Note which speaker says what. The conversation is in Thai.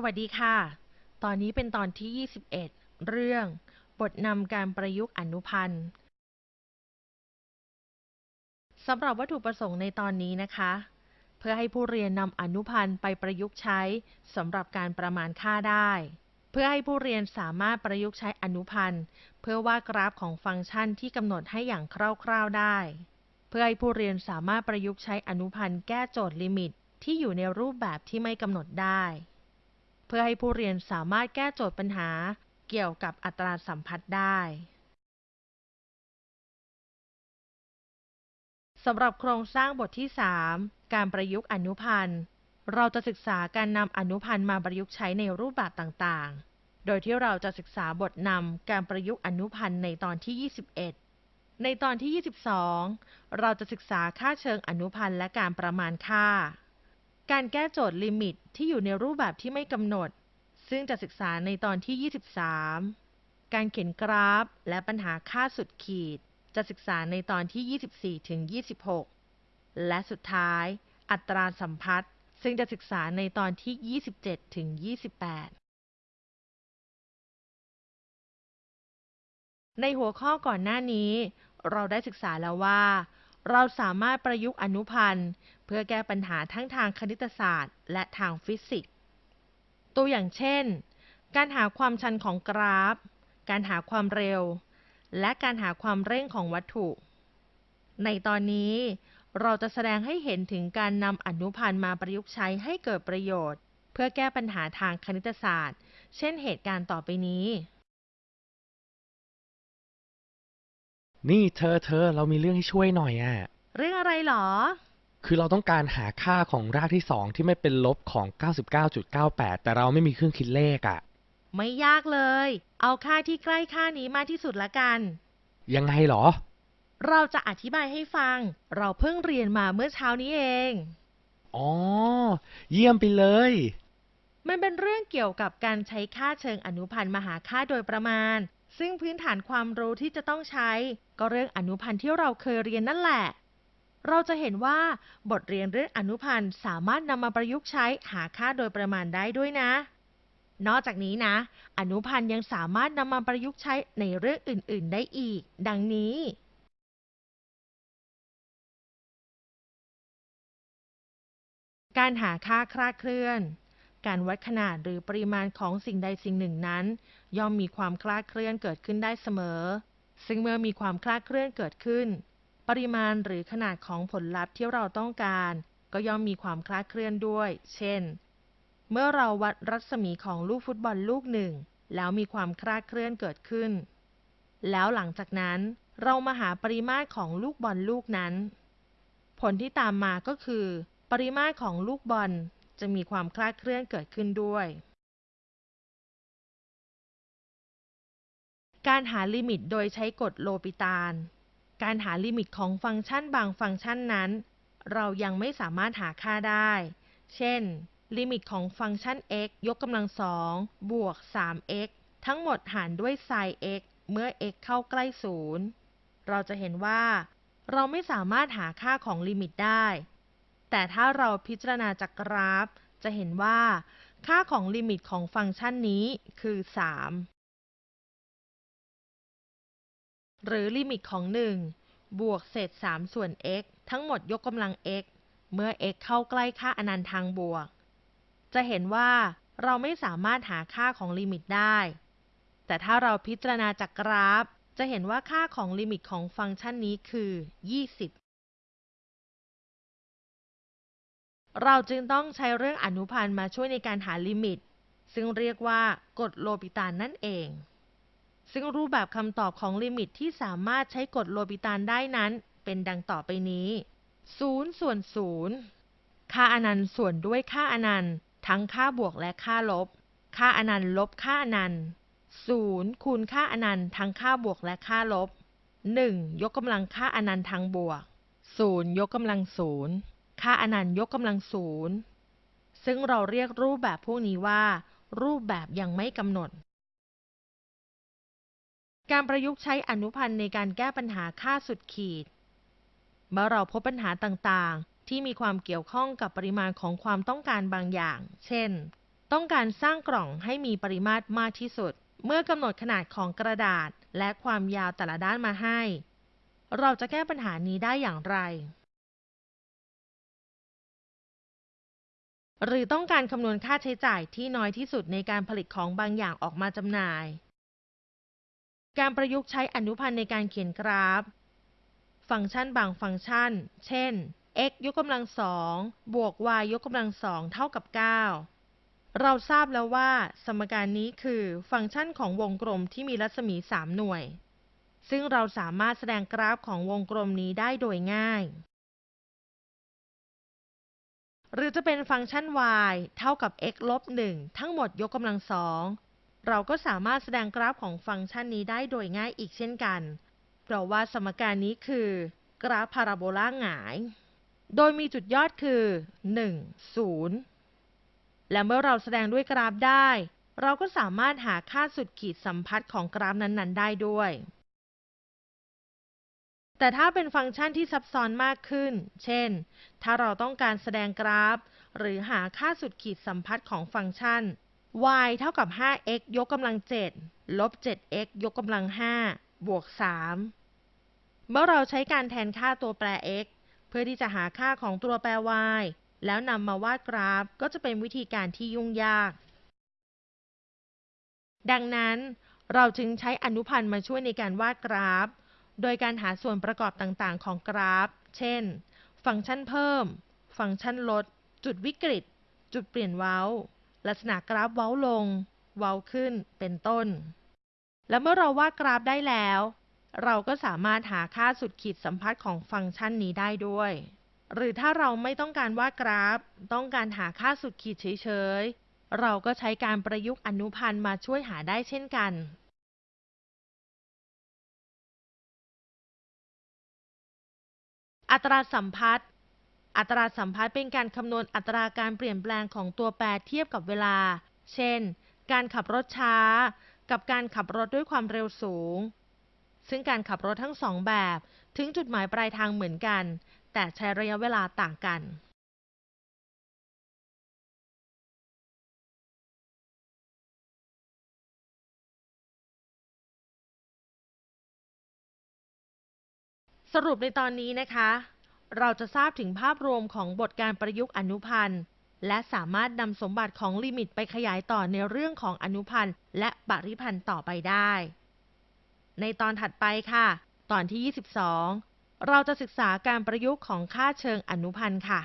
Speaker 1: สวัสดีค่ะ ตอนนี้เป็นตอนที่ 21 เรื่อง บทนำการประยุกต์อนุพันธ์สำหรับวัตถุประสงค์ในตอนนี้นะคะ เพื่อให้ผู้เรียนนำอนุพันธ์ไปประยุกต์ใช้สำหรับการประมาณค่าได้ เพื่อให้ผู้เรียนสามารถประยุกต์ใช้อนุพันธ์ เพื่อวาดกราฟของฟังก์ชันที่กำหนดให้อย่างคร่าวๆได้ เพื่อให้ผู้เรียนสามารถประยุกต์ใช้อนุพันธ์แก้โจทย์ลิมิตที่อยู่ในรูปแบบที่ไม่กำหนดได้ เพื่อให้ผู้เรียนสามารถแก้โจทย์ปัญหาเกี่ยวกับอัตราสัมพัทธ์ได้สำหรับโครงสร้างบทที่ 3 การประยุกต์อนุพันธ์ เราจะศึกษาการนำอนุพันธ์มาประยุกต์ใช้ในรูปแบบต่างๆ โดยที่เราจะศึกษาบทนำการประยุกต์อนุพันธ์ในตอนที่ 21 ในตอนที่ 22 เราจะศึกษาค่าเชิงอนุพันธ์และการประมาณค่า การแก้โจทย์ลิมิตที่อยู่ในรูปแบบที่ไม่กำหนด ซึ่งจะศึกษาในตอนที่ 23 การเขียนกราฟ และปัญหาค่าสุดขีด จะศึกษาในตอนที่ 24ถึง26 และสุดท้าย อัตราสัมพัทธ์ ซึ่งจะศึกษาในตอนที่ 27ถึง28ในหัวข้อก่อนหน้านี้ เราได้ศึกษาแล้วว่า เราสามารถประยุกต์อนุพันธ์ เพื่อแก้ปัญหาทั้งทางคณิตศาสตร์ และทางฟิสิกส์ ตัวอย่างเช่น การหาความชันของกราฟ การหาความเร็ว และการหาความเร่งของวัตถุ ในตอนนี้เราจะแสดงให้เห็นถึงการนำอนุพันธ์มาประยุกต์ใช้ให้เกิดประโยชน์ เพื่อแก้ปัญหาทางคณิตศาสตร์ เช่นเหตุการณ์ต่อไปนี้
Speaker 2: นี่เธอเธอเรามีเรื่องให้ช่วยหน่อยอะ
Speaker 1: เรื่องอะไรหรอ
Speaker 2: คือเราต้องการหาค่าของรากที่สองที่ไม่เป็นลบของ 99.98 แต่เราไม่มีเครื่องคิดเลขอะ
Speaker 1: ไม่ยากเลย เอาค่าที่ใกล้ค่านี้มากที่สุดละกัน
Speaker 2: ยังไงเหรอ
Speaker 1: เราจะอธิบายให้ฟัง เราเพิ่งเรียนมาเมื่อเช้านี้เอง
Speaker 2: อ๋อ เยี่ยมไปเลย
Speaker 1: มันเป็นเรื่องเกี่ยวกับการใช้ค่าเชิงอนุพันธ์มาหาค่าโดยประมาณ ซึ่งพื้นฐานความรู้ที่จะต้องใช้ ก็เรื่องอนุพันธ์ที่เราเคยเรียนนั่นแหละ เราจะเห็นว่าบทเรียนเรื่องอนุพันธ์สามารถนำมาประยุกต์ใช้หาค่าโดยประมาณได้ด้วยนะ นอกจากนี้นะ อนุพันธ์ยังสามารถนำมาประยุกต์ใช้ในเรื่องอื่น ๆ ได้อีก ดังนี้การหาค่าคลาดเคลื่อน การวัดขนาดหรือปริมาณของสิ่งใดสิ่งหนึ่งนั้น ย่อมมีความคลาดเคลื่อนเกิดขึ้นได้เสมอ ซึ่งเมื่อมีความคลาดเคลื่อนเกิดขึ้น ปริมาณหรือขนาดของผลลัพธ์ที่เราต้องการ ก็ย่อมมีความคลาดเคลื่อนด้วย เช่น เมื่อเราวัดรัศมีของลูกฟุตบอลลูกหนึ่ง แล้วมีความคลาดเคลื่อนเกิดขึ้น แล้วหลังจากนั้นเรามาหาปริมาตรของลูกบอลลูกนั้น ผลที่ตามมาก็คือ ปริมาตรของลูกบอลจะมีความคลาดเคลื่อนเกิดขึ้นด้วย การหาลิมิตโดยใช้กฎโลปิตาลการหาลิมิตของฟังก์ชันบางฟังก์ชันนั้น เรายังไม่สามารถหาค่าได้ เช่น ลิมิตของฟังก์ชัน x ยกกำลังสองบวก 3x ทั้งหมดหารด้วย sin x เมื่อ x เข้าใกล้ศูนย์เราจะเห็นว่า เราไม่สามารถหาค่าของลิมิตได้ แต่ถ้าเราพิจารณาจากกราฟ จะเห็นว่า ค่าของลิมิตของฟังก์ชันนี้คือ 3 หรือลิมิตของ 1 บวกเศษ 3 ส่วน x ทั้งหมดยกกำลัง x เมื่อ x เข้าใกล้ค่าอนันต์ทางบวก จะเห็นว่าเราไม่สามารถหาค่าของลิมิตได้ แต่ถ้าเราพิจารณาจากกราฟ จะเห็นว่าค่าของลิมิตของฟังก์ชันนี้คือ 20เราจึงต้องใช้เรื่องอนุพันธ์มาช่วยในการหาลิมิต ซึ่งเรียกว่ากฎโลปิตาลนั่นเอง ซึ่งรูปแบบคำตอบของลิมิตที่สามารถใช้กฎโลปิตาลได้นั้น เป็นดังต่อไปนี้ 0 ส่วน 0 ค่าอนันต์ส่วนด้วยค่าอนันต์ ทั้งค่าบวกและค่าลบ ค่าอนันต์ลบค่าอนันต์ 0 คูณค่าอนันต์ทั้งค่าบวกและค่าลบ 1 ยกกำลังค่าอนันต์ทางบวก 0 ยกกำลัง 0 ค่าอนันต์ยกกำลัง 0 ซึ่งเราเรียกรูปแบบพวกนี้ว่า รูปแบบยังไม่กำหนด การประยุกต์ใช้อนุพันธ์ในการแก้ปัญหาค่าสุดขีด เมื่อเราพบปัญหาต่างๆ ที่มีความเกี่ยวข้องกับปริมาณของความต้องการบางอย่าง เช่น ต้องการสร้างกล่องให้มีปริมาตรมากที่สุด เมื่อกำหนดขนาดของกระดาษและความยาวแต่ละด้านมาให้ เราจะแก้ปัญหานี้ได้อย่างไร หรือต้องการคำนวณค่าใช้จ่ายที่น้อยที่สุดในการผลิตของบางอย่างออกมาจำหน่าย การประยุกต์ใช้อนุพันธ์ในการเขียนกราฟ ฟังก์ชันบางฟังก์ชัน เช่น x ยกกำลังสองบวก y ยกกำลังสองเท่ากับ 9 เราทราบแล้วว่า สมการนี้คือฟังก์ชันของวงกลมที่มีรัศมี 3 หน่วย ซึ่งเราสามารถแสดงกราฟของวงกลมนี้ได้โดยง่าย หรือจะเป็นฟังก์ชัน y เท่ากับ x ลบ 1 ทั้งหมดยกกำลังสอง เราก็สามารถแสดงกราฟของฟังก์ชันนี้ได้โดยง่ายอีกเช่นกัน เพราะว่าสมการนี้คือ กราฟพาราโบลาหงาย โดยมีจุดยอดคือ 1 0 และเมื่อเราแสดงด้วยกราฟได้ เราก็สามารถหาค่าสุดขีดสัมพัทธ์ของกราฟนั้นๆ ได้ด้วย แต่ถ้าเป็นฟังก์ชันที่ซับซ้อนมากขึ้น เช่น ถ้าเราต้องการแสดงกราฟ หรือหาค่าสุดขีดสัมพัทธ์ของฟังก์ชัน y เท่ากับ 5x ยกกำลัง 7 ลบ 7x ยกกำลัง 5 บวก 3 เมื่อเราใช้การแทนค่าตัวแปร x เพื่อที่จะหาค่าของตัวแปร y แล้วนำมาวาดกราฟก็จะเป็นวิธีการที่ยุ่งยาก ดังนั้นเราจึงใช้อนุพันธ์มาช่วยในการวาดกราฟ โดยการหาส่วนประกอบต่างๆ ของกราฟ เช่น ฟังก์ชันเพิ่ม ฟังก์ชันลด จุดวิกฤต จุดเปลี่ยนเว้า ลักษณะกราฟเว้าลง เว้าขึ้นเป็นต้น และเมื่อเราวาดกราฟได้แล้ว เราก็สามารถหาค่าสุดขีดสัมพัทธ์ของฟังก์ชันนี้ได้ด้วย หรือถ้าเราไม่ต้องการวาดกราฟ ต้องการหาค่าสุดขีดเฉยๆ เราก็ใช้การประยุกต์อนุพันธ์มาช่วยหาได้เช่นกันอัตราสัมพัทธ์ อัตราสัมพัทธ์เป็นการคำนวณอัตราการเปลี่ยนแปลงของตัวแปรเทียบกับเวลา เช่น การขับรถช้า กับการขับรถด้วยความเร็วสูง ซึ่งการขับรถทั้งสองแบบ ถึงจุดหมายปลายทางเหมือนกัน แต่ใช้ระยะเวลาต่างกันสรุปในตอนนี้นะคะ เราจะทราบถึงภาพรวมของบทการประยุกต์อนุพันธ์ และสามารถนำสมบัติของลิมิตไปขยายต่อในเรื่องของอนุพันธ์ และปริพันธ์ต่อไปได้ ในตอนถัดไปค่ะ ตอนที่ 22 เราจะศึกษาการประยุกต์ของค่าเชิงอนุพันธ์ค่ะ